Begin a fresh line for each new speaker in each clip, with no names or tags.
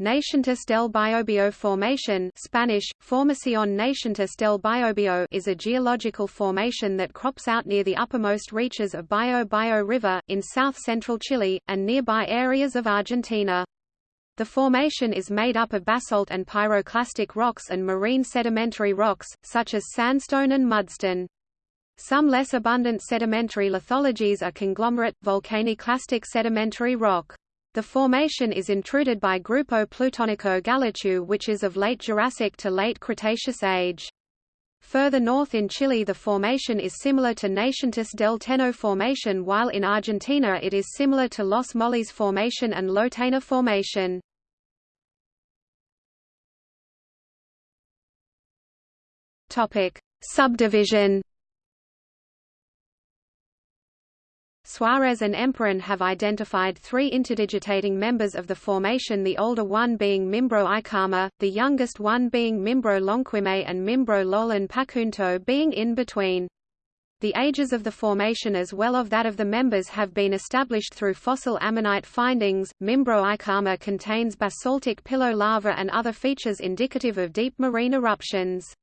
Nacientes del Biobío Formation Spanish, Formación del Biobío is a geological formation that crops out near the uppermost reaches of Biobío River, in south-central Chile, and nearby areas of Argentina. The formation is made up of basalt and pyroclastic rocks and marine sedimentary rocks, such as sandstone and mudstone. Some less abundant sedimentary lithologies are conglomerate, volcaniclastic sedimentary rock. The formation is intruded by Grupo Plutonico Galletué which is of late Jurassic to late Cretaceous age. Further north in Chile the formation is similar to Nacientes del Teno formation while in Argentina it is similar to Los Molles formation and Lotena formation. Subdivision Suarez and Emparan have identified three interdigitating members of the formation the older one being Miembro Icalma, the youngest one being Miembro Lonquimay and Miembro Lolan Pacunto being in between. The ages of the formation as well of that of the members have been established through fossil ammonite findings. Miembro Icalma contains basaltic pillow lava and other features indicative of deep marine eruptions.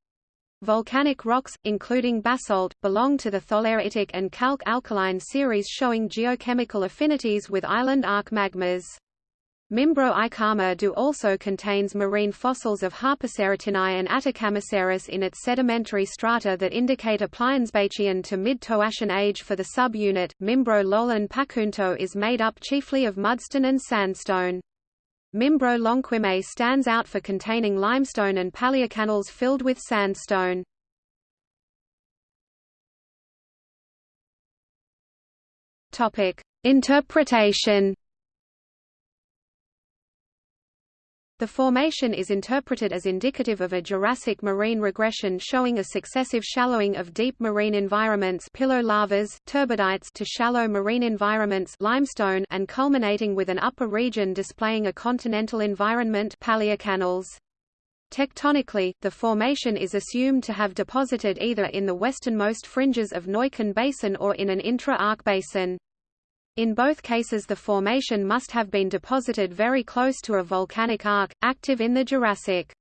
Volcanic rocks, including basalt, belong to the tholeiitic and calc-alkaline series showing geochemical affinities with island arc magmas. Miembro Icalma do also contains marine fossils of Harpoceratinae and Atacamaceras in its sedimentary strata that indicate a Pliensbachian to mid-Toarcian age for the subunit. Miembro Lolan Pacunto is made up chiefly of mudstone and sandstone. Miembro Lonquimay stands out for containing limestone and paleocanals filled with sandstone. Topic: Interpretation The formation is interpreted as indicative of a Jurassic marine regression showing a successive shallowing of deep marine environments pillow lavas, turbidites to shallow marine environments limestone and culminating with an upper region displaying a continental environment paleocanals. Tectonically, the formation is assumed to have deposited either in the westernmost fringes of Neuquén Basin or in an intra-arc basin. In both cases the formation must have been deposited very close to a volcanic arc, active in the Jurassic.